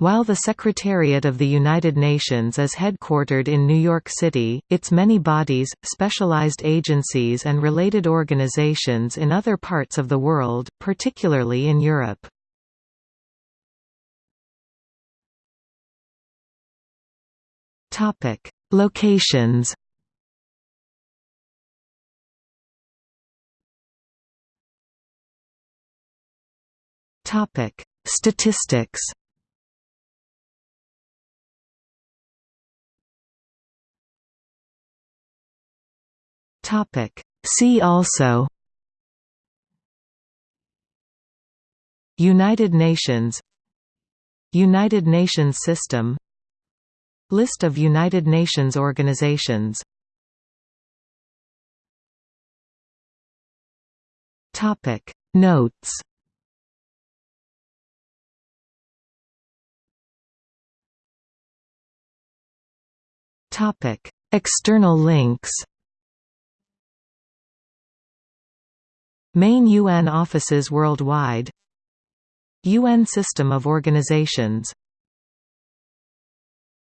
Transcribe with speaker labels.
Speaker 1: While the Secretariat of the United Nations is headquartered in New York City, its many bodies, specialized agencies and related organizations in other parts of the world, particularly in Europe. Locations Statistics Topic. See also United Nations United Nations System List of United Nations organizations Topic Notes Topic External links Main UN offices worldwide. UN system of organizations